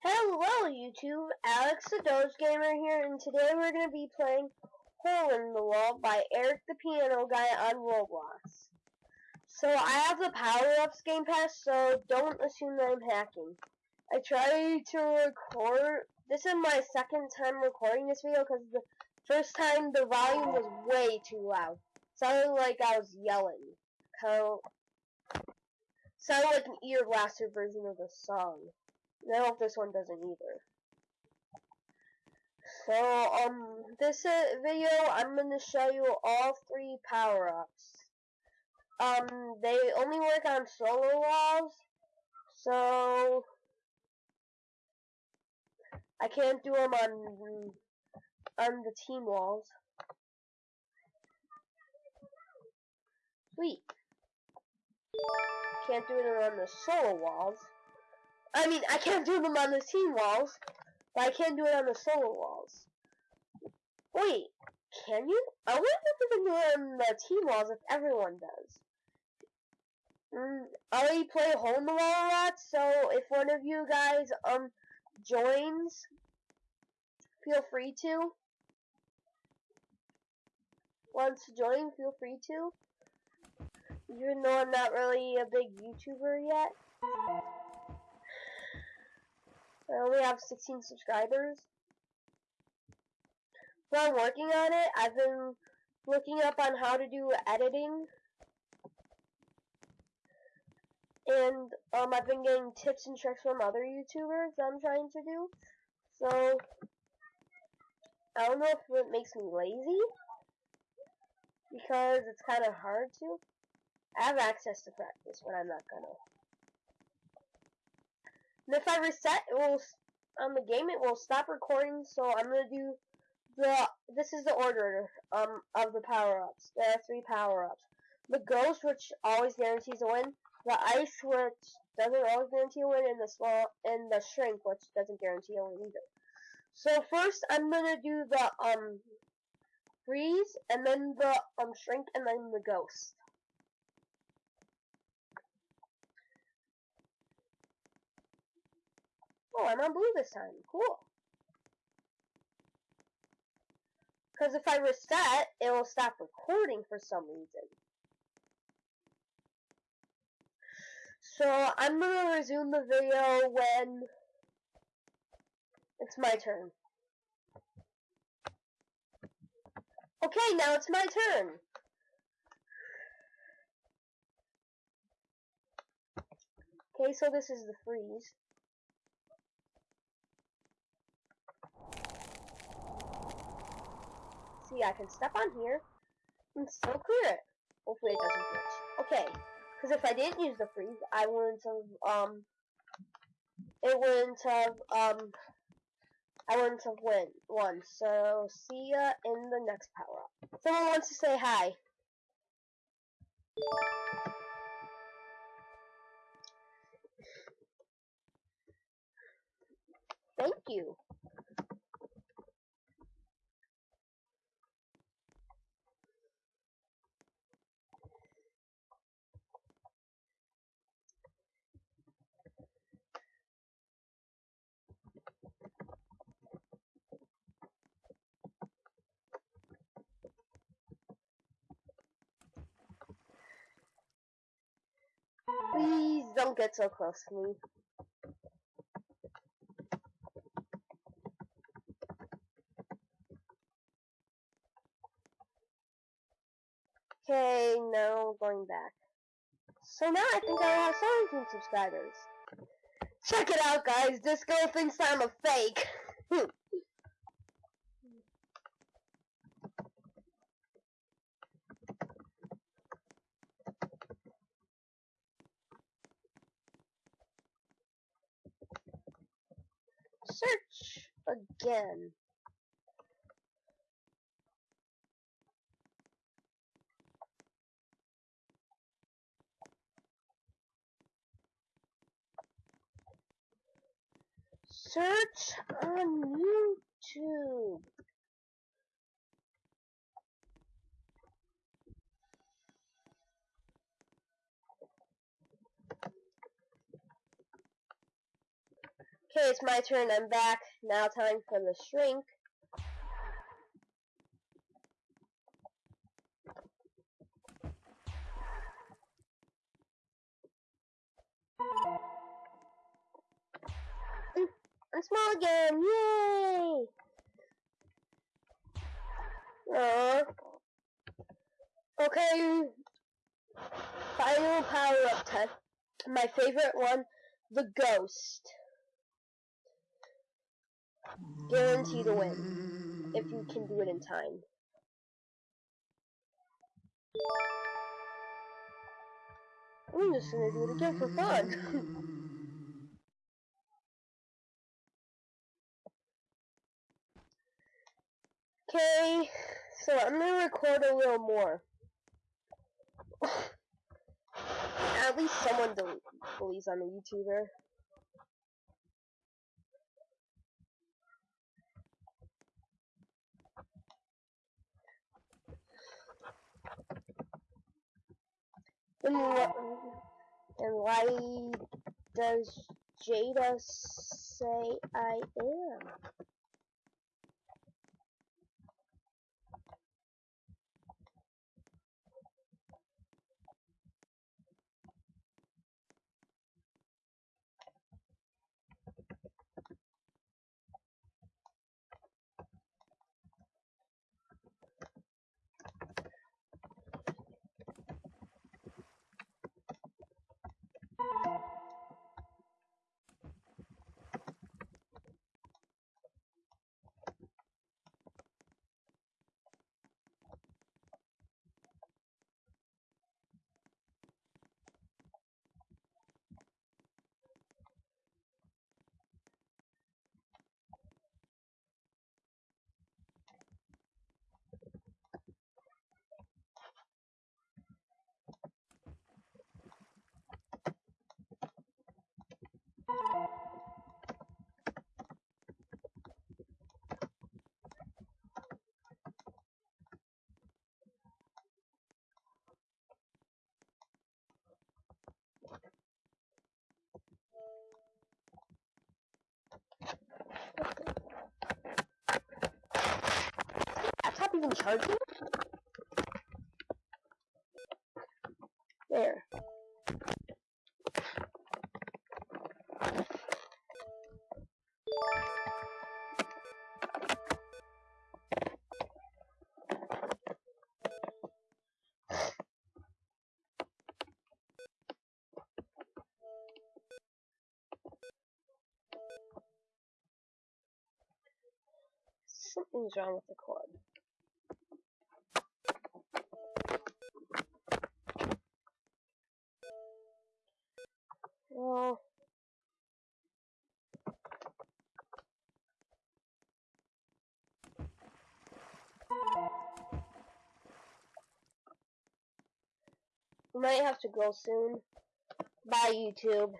Hello YouTube, Alex the Doge Gamer here, and today we're going to be playing Hole in the Wall by Eric the Piano Guy on Roblox. So I have the Power Ups Game Pass, so don't assume that I'm hacking. I tried to record, this is my second time recording this video because the first time the volume was way too loud. Sounded like I was yelling. Kind of, sounded like an ear blaster version of the song. Hope this one doesn't either. So, um, this video, I'm going to show you all three power-ups. Um, they only work on solo walls, so I can't do them on, on the team walls. Sweet. Can't do it on the solo walls. I mean, I can't do them on the team walls, but I can do it on the solo walls. Wait, can you? I wonder if you can do it on the team walls if everyone does. Mm, I already play Hole in the Wall a lot, so if one of you guys um joins, feel free to. Wants to join, feel free to. Even though I'm not really a big YouTuber yet. I only have 16 subscribers. But I'm working on it. I've been looking up on how to do editing. And um, I've been getting tips and tricks from other YouTubers that I'm trying to do. So, I don't know if it makes me lazy. Because it's kind of hard to. I have access to practice, but I'm not gonna. And if I reset, it will on the game it will stop recording. So I'm gonna do the this is the order um of the power ups. There are three power ups. The ghost, which always guarantees a win. The ice, which doesn't always guarantee a win, and the small and the shrink, which doesn't guarantee a win either. So first, I'm gonna do the um freeze, and then the um shrink, and then the ghost. Oh, I'm on blue this time. Cool. Because if I reset, it will stop recording for some reason. So, I'm going to resume the video when it's my turn. Okay, now it's my turn. Okay, so this is the freeze. See, I can step on here and still clear it. Hopefully it doesn't glitch. Okay, because if I didn't use the freeze, I wouldn't have, um, it wouldn't have, um, I wouldn't have win, won. So, see ya in the next power-up. Someone wants to say hi. Thank you. Please don't get so close to me. Okay, now going back. So now I think I have 17 subscribers. Check it out, guys. This girl thinks I'm a fake. Hmm. Search again. Search on YouTube. Okay, it's my turn. I'm back. Now time for the shrink. Mm, I'm small again. Yay! Aww. Okay. Final power up test. My favorite one, the ghost. Guarantee to win. If you can do it in time. I'm just gonna do it again for fun. Okay, so I'm gonna record a little more. At least someone believes I'm a YouTuber. And, why does Jada say I am? Even charging? There. Something's wrong with the cord. Well, we might have to go soon. Bye, YouTube.